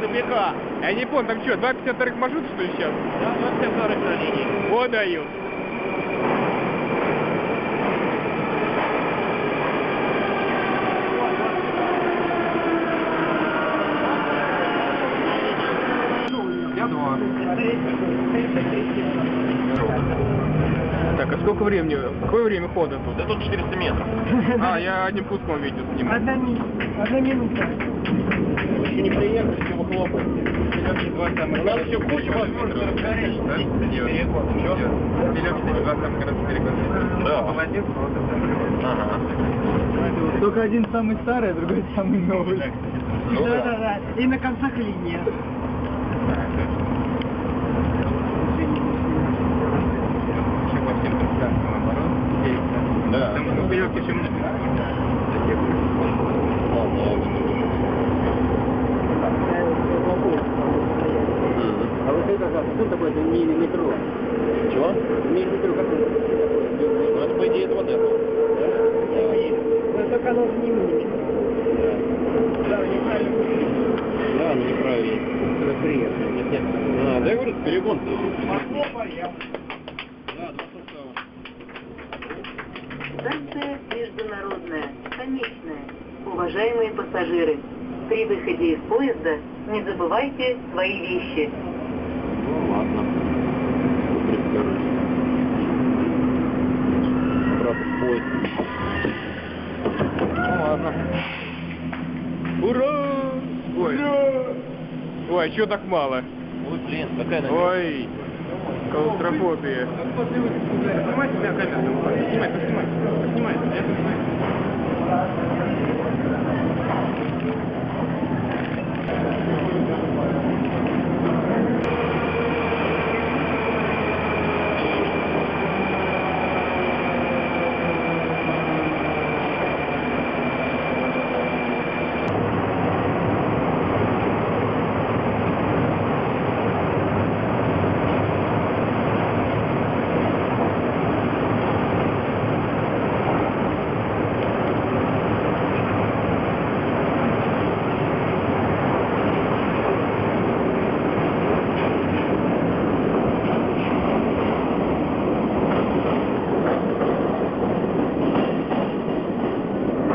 тупика. Я не понял, там что, 252 маршрут, что ли, сейчас? Да, 240 на линии. Вот даю. Я два. Так, а сколько времени, какое время хода тут? Да тут 400 метров. А, я одним куском видео сниму. Одна, ми... Одна минута. Еще не приехали, все выхлопываете. У нас еще куча возможностей. Чего? Да. Молодец, Ага. Только один самый старый, а другой самый новый. Ну да, да. да, да. И на концах линия. Да. Там поперек еще А как? Что такое это миллиметро? Чего? Миллиметро как это? Ну, это по идее это вот это. Ну, только оно же не миллиметр. Да, неправильно. Да, ну неправильно. Это приехали. Нет, нет. А, да я говорю, перегон. Пошло. Да, два состава. Станция международная, конечная. Уважаемые пассажиры, при выходе из поезда не забывайте свои вещи. Ну ладно. Ура! Ой. Ой, а чё так мало? Ой, блин, какая она. Ой, клаустрофобия. Снимай себя камеру. Снимай, поснимай.